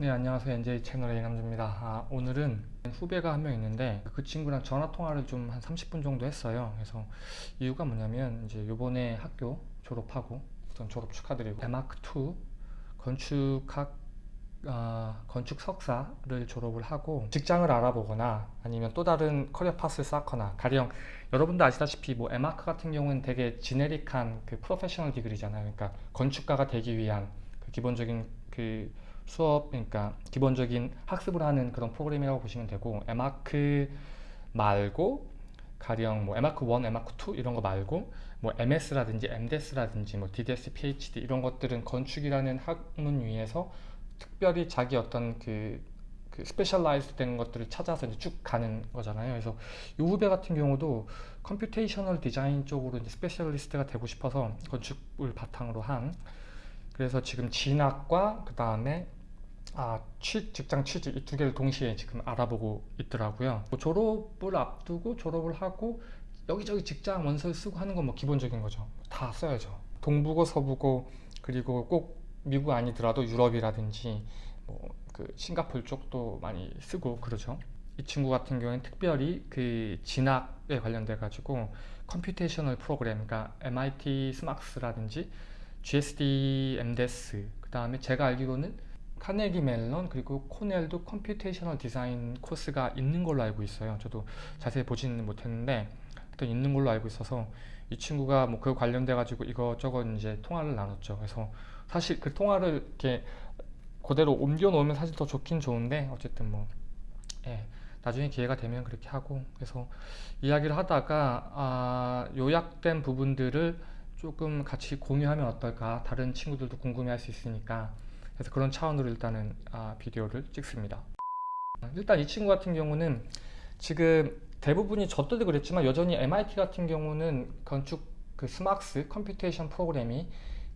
네 안녕하세요. NJ 채널의 이남주입니다. 아, 오늘은 후배가 한 명 있는데 그 친구랑 전화 통화를 좀 한 30분 정도 했어요. 그래서 이유가 뭐냐면 이제 요번에 학교 졸업하고 우선 졸업 축하드리고 대마크2 건축학 아, 건축 석사를 졸업을 하고 직장을 알아보거나 아니면 또 다른 career path를 쌓거나 가령 여러분도 아시다시피 뭐 에마크 같은 경우는 되게 generic한 그 professional degree잖아요. 그러니까 건축가가 되기 위한 그 기본적인 그 수업 그러니까 기본적인 학습을 하는 그런 프로그램이라고 보시면 되고 에마크 말고 가령 뭐 에마크 1, 에마크 2 이런 거 말고 뭐 MS라든지 MDes라든지 뭐 DDes, PhD 이런 것들은 건축이라는 학문 위에서 특별히 자기 어떤 그, 그 specialize 된 것들을 찾아서 이제 쭉 가는 거잖아요. 그래서 이 후배 같은 경우도 computational design 쪽으로 이제 specialist가 되고 싶어서 건축을 바탕으로 한 그래서 지금 진학과 그 다음에 아, 취, 직장 취직 이 두 개를 동시에 지금 알아보고 있더라고요. 뭐 졸업을 앞두고 졸업을 하고 여기저기 직장 원서를 쓰고 하는 건 뭐 기본적인 거죠. 다 써야죠. 동부고 서부고 그리고 꼭 미국 아니더라도 유럽이라든지 뭐 그 싱가폴 쪽도 많이 쓰고 그러죠. 이 친구 같은 경우에는 특별히 그 진학에 관련돼 가지고 computational program 그러니까 MIT SMArchS라든지 GSD, MDes 그 다음에 제가 알기로는 카네기 멜론 그리고 코넬도 computational design course가 있는 걸로 알고 있어요. 저도 자세히 보지는 못했는데 또 있는 걸로 알고 있어서 이 친구가 뭐 그 관련돼 가지고 이것저것 이제 통화를 나눴죠. 그래서 사실 그 통화를 이렇게 그대로 옮겨 놓으면 사실 더 좋긴 좋은데 어쨌든 뭐 예, 나중에 기회가 되면 그렇게 하고 그래서 이야기를 하다가 아, 요약된 부분들을 조금 같이 공유하면 어떨까? 다른 친구들도 궁금해 할 수 있으니까 그래서 그런 차원으로 일단은 아, 비디오를 찍습니다. 일단 이 친구 같은 경우는 지금 대부분이 저 때도 그랬지만 여전히 MIT 같은 경우는 건축 그 SMArchS computation program이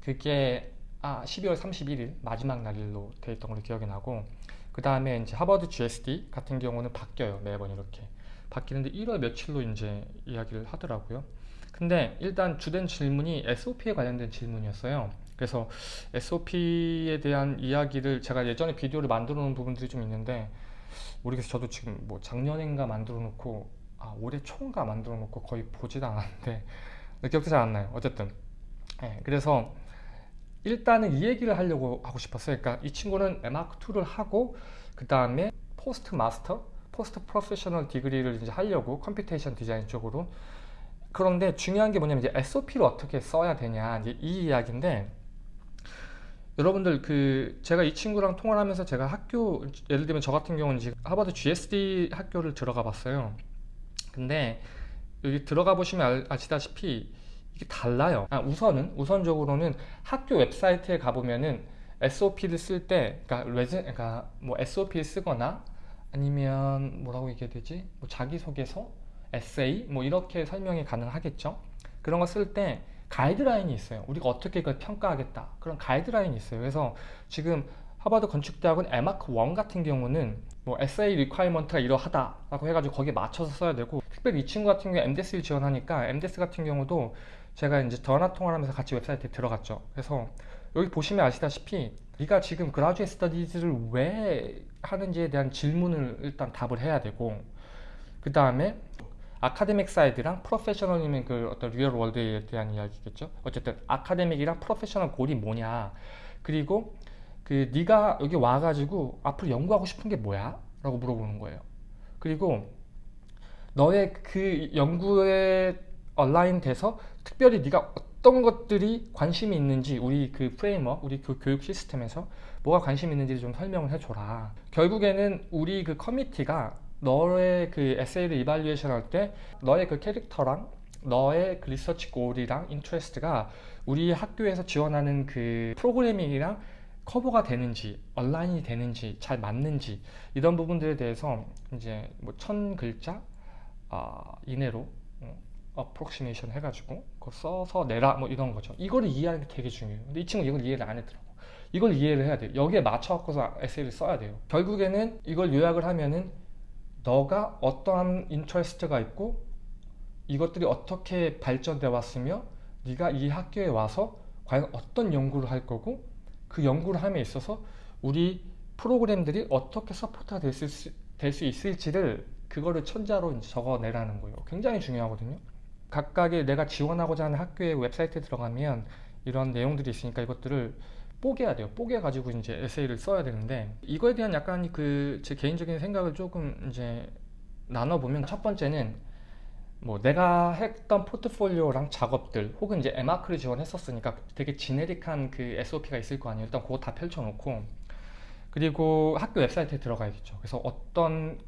그게 아 12월 31일 마지막 날로 되어 있던 걸로 기억이 나고 그 다음에 이제 하버드 GSD 같은 경우는 바뀌어요 매번 이렇게. 바뀌는데 1월 며칠로 이제 이야기를 하더라고요. 근데 일단 주된 질문이 SOP에 관련된 질문이었어요 그래서 SOP에 대한 이야기를 제가 예전에 비디오를 만들어 놓은 부분들이 좀 있는데 모르겠어요 저도 지금 뭐 작년인가 만들어 놓고 아 올해 초인가 만들어 놓고 거의 보지도 않았는데 기억도 잘 안 나요. 어쨌든. 네, 그래서 일단은 이 얘기를 하려고 하고 싶었어요. 그러니까 이 친구는 마크2를 하고 그 다음에 post master post professional degree를 이제 하려고 computation design 쪽으로. 그런데 중요한 게 뭐냐면 이제 SOP를 어떻게 써야 되냐 이 이야기인데 여러분들 그 제가 이 친구랑 통화를 하면서 제가 학교 예를 들면 저 같은 경우는 지금 하버드 GSD 학교를 들어가 봤어요. 근데 여기 들어가 보시면 아시다시피 이게 달라요. 아, 우선은 우선적으로는 학교 웹사이트에 가보면은 SOP를 쓸 때 그러니까, 레즈, 그러니까 뭐 SOP를 쓰거나 아니면 뭐라고 얘기해야 되지? 뭐 자기소개서 에세이 뭐 이렇게 설명이 가능하겠죠? 그런 거 쓸 때 가이드라인이 있어요. 우리가 어떻게 그걸 평가하겠다. 그런 가이드라인이 있어요. 그래서 지금 하버드 건축대학은 에마크 1 같은 경우는 뭐 SA 리콰이먼트가 이러하다 라고 해가지고 거기에 맞춰서 써야 되고 특별히 이 친구 같은 경우에 MDes를 지원하니까 MDes 같은 경우도 제가 이제 전화 통화를 하면서 같이 웹사이트에 들어갔죠. 그래서 여기 보시면 아시다시피 네가 지금 graduate studies를 왜 하는지에 대한 질문을 일단 답을 해야 되고 그 다음에 academic side랑 professional이면 그 어떤 real world에 대한 이야기겠죠? 어쨌든 academic이랑 professional goal이 뭐냐? 그리고 그 네가 여기 와가지고 앞으로 연구하고 싶은 게 뭐야? 라고 물어보는 거예요. 그리고 너의 그 연구에 align 돼서 특별히 네가 어떤 것들이 관심이 있는지 우리 그 framework, 우리 그 교육 시스템에서 뭐가 관심 있는지 좀 설명을 해줘라. 결국에는 우리 그 committee가 너의 그 에세이를 evaluation 할 때 너의 그 캐릭터랑 너의 그 research goal이랑 interest가 우리 학교에서 지원하는 그 프로그래밍이랑 커버가 되는지 온라인이 되는지 잘 맞는지 이런 부분들에 대해서 이제 뭐 천 글자 어, 이내로 어, approximation 해가지고 그거 써서 내라 뭐 이런 거죠. 이거를 이해하는 게 되게 중요해요. 근데 이 친구 이걸 이해를 안 했더라고. 이걸 이해를 해야 돼요. 여기에 맞춰 갖고서 에세이를 써야 돼요. 결국에는 이걸 요약을 하면은 너가 어떠한 interest가 있고 이것들이 어떻게 발전돼 왔으며 네가 이 학교에 와서 과연 어떤 연구를 할 거고 그 연구를 함에 있어서 우리 프로그램들이 어떻게 support가 될 수 있을지를 그거를 천자로 적어내라는 거예요. 굉장히 중요하거든요. 각각의 내가 지원하고자 하는 학교의 웹사이트에 들어가면 이런 내용들이 있으니까 이것들을 뽀개야 돼요. 뽀개 가지고 이제 에세이를 써야 되는데 이거에 대한 약간 그 제 개인적인 생각을 조금 이제 나눠 보면 첫 번째는 뭐 내가 했던 포트폴리오랑 작업들 혹은 이제 에마크를 지원했었으니까 되게 generic한 그 SOP가 있을 거 아니에요. 일단 그거 다 펼쳐놓고 그리고 학교 웹사이트에 들어가야겠죠. 그래서 어떤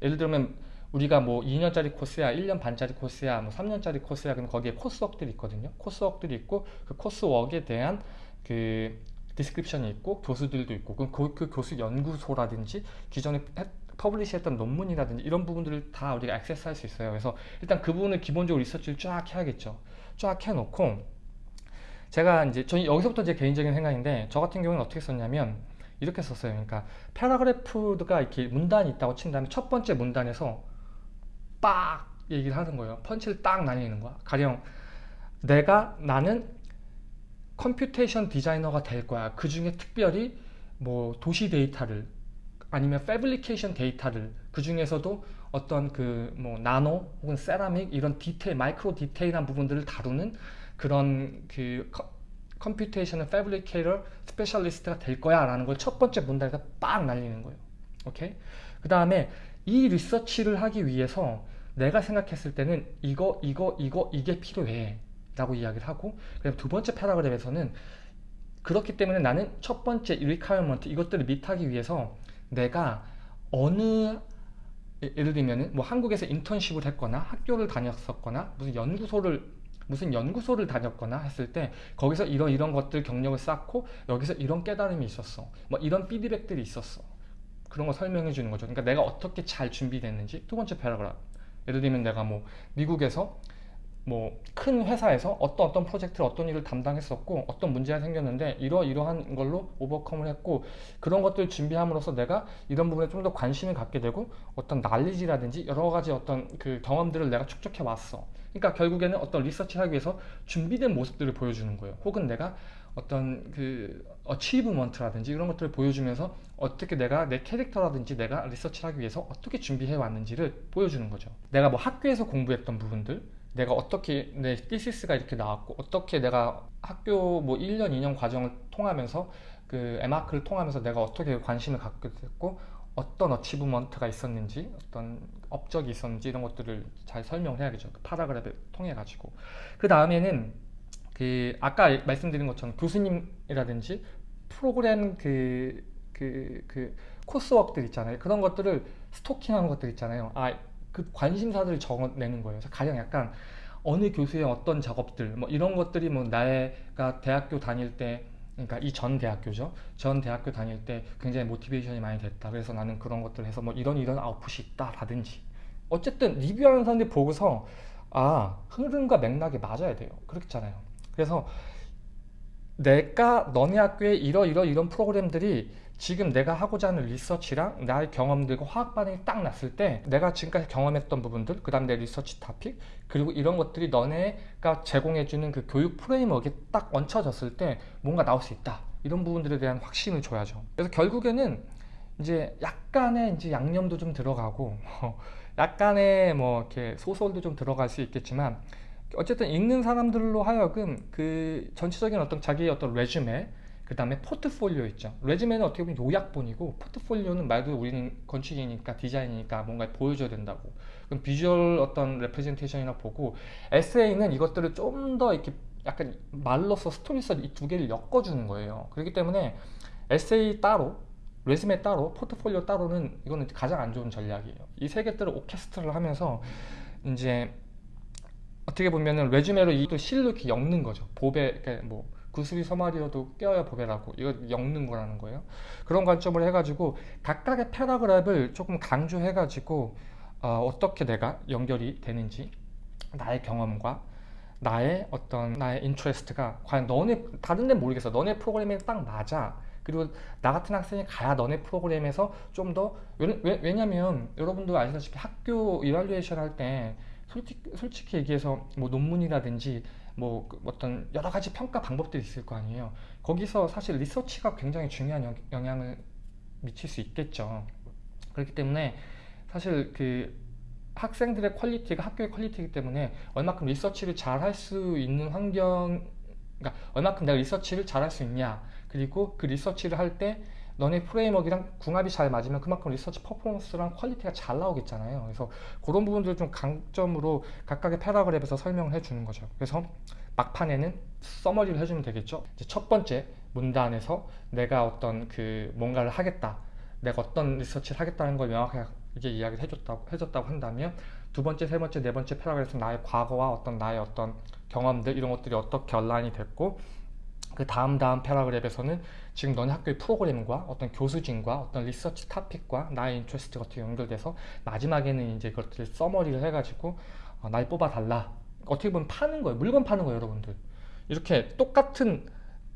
예를 들면 우리가 뭐 2년짜리 코스야, 1년 반짜리 코스야, 뭐 3년짜리 코스야, 그럼 거기에 coursework들이 있거든요. coursework들이 있고 그 coursework에 대한 그 description이 있고 교수들도 있고 그럼 그, 그 교수 연구소라든지 기존에 했- publish했던 논문이라든지 이런 부분들을 다 우리가 액세스할 수 있어요. 그래서 일단 그 부분을 기본적으로 리서치를 쫙 해야겠죠. 쫙 해놓고 제가 이제 저 여기서부터 제 개인적인 생각인데 저 같은 경우는 어떻게 썼냐면 이렇게 썼어요. 그러니까 paragraph가 이렇게 문단이 있다고 친 다음에 첫 번째 문단에서 빡 얘기를 하는 거예요. 펀치를 딱 날리는 거야. 가령 내가 나는 computation designer가 될 거야. 그 중에 특별히 뭐 도시 데이터를 아니면 fabrication 데이터를 그 중에서도 어떤 그 뭐 나노 혹은 세라믹 이런 디테일 마이크로 디테일한 부분들을 다루는 그런 그 computation fabricator specialist가 될 거야 라는 걸 첫 번째 문단에서 빡 날리는 거예요. 오케이? 그 다음에 이 리서치를 하기 위해서 내가 생각했을 때는 이거 이거 이거 이게 필요해 라고 이야기를 하고 그다음 두 번째 paragraph에서는 그렇기 때문에 나는 첫 번째 requirement 이것들을 meet하기 위해서 내가 어느 예- 예를 들면은 뭐 한국에서 인턴십을 했거나 학교를 다녔었거나 무슨 연구소를 무슨 연구소를 다녔거나 했을 때 거기서 이런 이런 것들 경력을 쌓고 여기서 이런 깨달음이 있었어. 뭐 이런 피드백들이 있었어. 그런 거 설명해 주는 거죠. 그러니까 내가 어떻게 잘 준비됐는지 두 번째 패러그램. 예를 들면 내가 뭐 미국에서 뭐 큰 회사에서 어떤 어떤 프로젝트를 어떤 일을 담당했었고 어떤 문제가 생겼는데 이러이러한 걸로 오버컴을 했고 그런 것들을 준비함으로써 내가 이런 부분에 좀 더 관심을 갖게 되고 어떤 난리지라든지 여러 가지 어떤 그 경험들을 내가 축적해 왔어. 그러니까 결국에는 어떤 리서치를 하기 위해서 준비된 모습들을 보여주는 거예요. 혹은 내가 어떤 그 achievement라든지 이런 것들을 보여주면서 어떻게 내가 내 캐릭터라든지 내가 리서치를 하기 위해서 어떻게 준비해 왔는지를 보여주는 거죠. 내가 뭐 학교에서 공부했던 부분들 내가 어떻게 내 thesis가 이렇게 나왔고 어떻게 내가 학교 뭐 1년 2년 과정을 통하면서 그 에마크를 통하면서 내가 어떻게 관심을 갖게 됐고 어떤 achievement가 있었는지 어떤 업적이 있었는지 이런 것들을 잘 설명을 해야겠죠. 그 paragraph를 통해 가지고. 그 다음에는 그 아까 말씀드린 것처럼 교수님이라든지 프로그램 그 그, 그 coursework들 있잖아요. 그런 것들을 스토킹하는 것들 있잖아요. 아 그 관심사들을 적어내는 거예요. 그래서 가령 약간 어느 교수의 어떤 작업들 뭐 이런 것들이 뭐 나가 대학교 다닐 때 그러니까 이 전 대학교죠. 전 대학교 다닐 때 굉장히 motivation이 많이 됐다. 그래서 나는 그런 것들을 해서 뭐 이런 이런 아웃풋이 있다라든지 어쨌든 리뷰하는 사람들이 보고서 아 흐름과 맥락이 맞아야 돼요. 그렇잖아요. 그래서 내가 너네 학교에 이러 이러 이런 프로그램들이 지금 내가 하고자 하는 리서치랑 나의 경험들과 화학 반응이 딱 났을 때 내가 지금까지 경험했던 부분들 그 다음 내 리서치 타픽 그리고 이런 것들이 너네가 제공해주는 그 교육 프레임워크에 딱 얹혀졌을 때 뭔가 나올 수 있다. 이런 부분들에 대한 확신을 줘야죠. 그래서 결국에는 이제 약간의 이제 양념도 좀 들어가고 약간의 뭐 이렇게 소설도 좀 들어갈 수 있겠지만 어쨌든 읽는 사람들로 하여금 그 전체적인 어떤 자기의 어떤 레주메 그 다음에 포트폴리오 있죠. 레즈메는 어떻게 보면 요약본이고 포트폴리오는 말 그대로 우리는 건축이니까 디자인이니까 뭔가 보여줘야 된다고. 그럼 비주얼 어떤 레프레젠테이션이나 보고 에세이는 이것들을 좀 더 이렇게 약간 말로써 스토리서 이 두 개를 엮어주는 거예요. 그렇기 때문에 에세이 따로 resume 따로 포트폴리오 따로는 이거는 가장 안 좋은 전략이에요. 이 세 개들을 오케스트라를 하면서 이제 어떻게 보면은 resume로 이또 실로 이렇게 엮는 거죠. 보배 그러니까 뭐 구슬이 서말이어도 껴야 보배라고 이거 엮는 거라는 거예요. 그런 관점을 해가지고 각각의 paragraph를 조금 강조해가지고 어, 떻게 내가 연결이 되는지 나의 경험과 나의 어떤 나의 interest가 과연 너네 다른 데는 모르겠어. 너네 프로그램에 딱 맞아. 그리고 나 같은 학생이 가야 너네 프로그램에서 좀 더 왜냐면 여러분도 아시다시피 학교 evaluation 할 때 솔직히, 솔직히 얘기해서 뭐 논문이라든지 뭐 어떤 여러 가지 평가 방법들이 있을 거 아니에요. 거기서 사실 리서치가 굉장히 중요한 영, 영향을 미칠 수 있겠죠. 그렇기 때문에 사실 그 학생들의 quality가 학교의 quality이기 때문에 얼마큼 리서치를 잘 할 수 있는 환경, 그러니까 얼마큼 내가 리서치를 잘 할 수 있냐, 그리고 그 리서치를 할때 너네 framework랑 궁합이 잘 맞으면 그만큼 리서치 퍼포먼스랑 quality가 잘 나오겠잖아요. 그래서 그런 부분들을 좀 강점으로 각각의 paragraph에서 설명을 해주는 거죠. 그래서 막판에는 summary를 해주면 되겠죠. 첫 번째 문단에서 내가 어떤 그 뭔가를 하겠다. 내가 어떤 리서치를 하겠다는 걸 명확하게 이야기를 해줬다고, 해줬다고 한다면 두 번째, 세 번째, 네 번째 paragraph에서 나의 과거와 어떤 나의 어떤 경험들 이런 것들이 어떻게 언라인이 됐고 그 다음 다음 paragraph에서는 지금 너네 학교의 프로그램과 어떤 교수진과 어떤 리서치 topic과 나의 interest 같은 게 연결돼서 마지막에는 이제 그것들을 summary를 해가지고 어, 날 뽑아달라. 어떻게 보면 파는 거예요. 물건 파는 거예요 여러분들. 이렇게 똑같은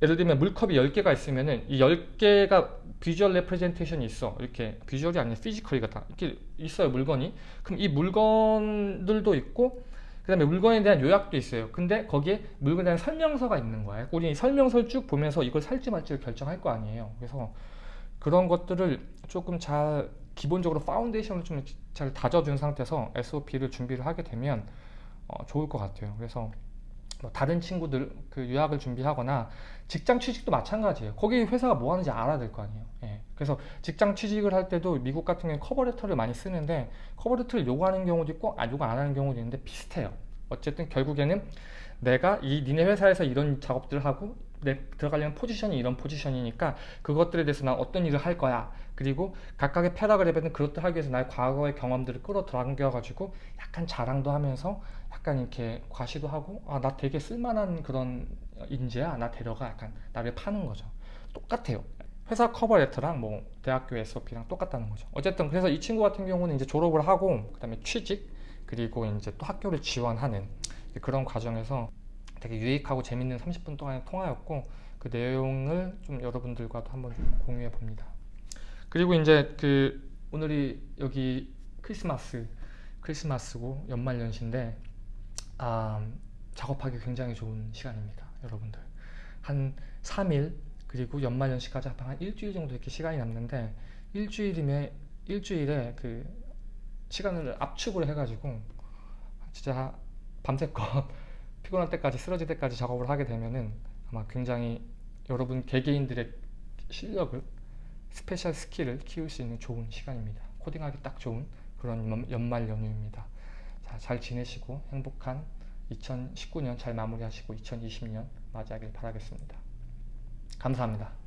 예를 들면 물컵이 10개가 있으면은 이 10개가 visual representation이 있어. 이렇게 visual이 아니라 physical이다 이렇게 있어요 물건이. 그럼 이 물건들도 있고 그 다음에 물건에 대한 요약도 있어요 근데 거기에 물건에 대한 설명서가 있는 거예요 우리 설명서를 쭉 보면서 이걸 살지 말지를 결정할 거 아니에요 그래서 그런 것들을 조금 잘 기본적으로 foundation을 좀 잘 다져준 상태에서 SOP를 준비를 하게 되면 어, 좋을 것 같아요 그래서 뭐 다른 친구들 그 유학을 준비하거나 직장 취직도 마찬가지예요. 거기 회사가 뭐 하는지 알아야 될 거 아니에요. 예. 그래서 직장 취직을 할 때도 미국 같은 경우는 cover letter를 많이 쓰는데 cover letter를 요구하는 경우도 있고 아, 요구 안 하는 경우도 있는데 비슷해요. 어쨌든 결국에는 내가 이 니네 회사에서 이런 작업들을 하고 내 들어가려는 포지션이 이런 포지션이니까 그것들에 대해서 난 어떤 일을 할 거야. 그리고 각각의 paragraph는 그것들 하기 위해서 나의 과거의 경험들을 끌어당겨 가지고 약간 자랑도 하면서 약간 이렇게 과시도 하고 아 나 되게 쓸만한 그런 인재야. 나 데려가. 약간 나를 파는 거죠. 똑같아요 회사 커버 레터랑 뭐 대학교 SOP랑 똑같다는 거죠. 어쨌든 그래서 이 친구 같은 경우는 이제 졸업을 하고 그 다음에 취직 그리고 이제 또 학교를 지원하는 그런 과정에서 되게 유익하고 재밌는 30분 동안의 통화였고 그 내용을 좀 여러분들과도 한번 좀 공유해 봅니다. 그리고 이제 그 오늘이 여기 크리스마스 크리스마스고 연말연시인데 아, 작업하기 굉장히 좋은 시간입니다 여러분들. 한 3일 그리고 연말연시까지 한 일주일 정도 이렇게 시간이 남는데 일주일이면 일주일에 그 시간을 압축을 해가지고 진짜 밤새껏 피곤할 때까지 쓰러질 때까지 작업을 하게 되면은 아마 굉장히 여러분 개개인들의 실력을 special skill을 키울 수 있는 좋은 시간입니다. 코딩하기 딱 좋은 그런 연말 연휴입니다. 자, 잘 지내시고 행복한 2019년 잘 마무리하시고 2020년 맞이하길 바라겠습니다 감사합니다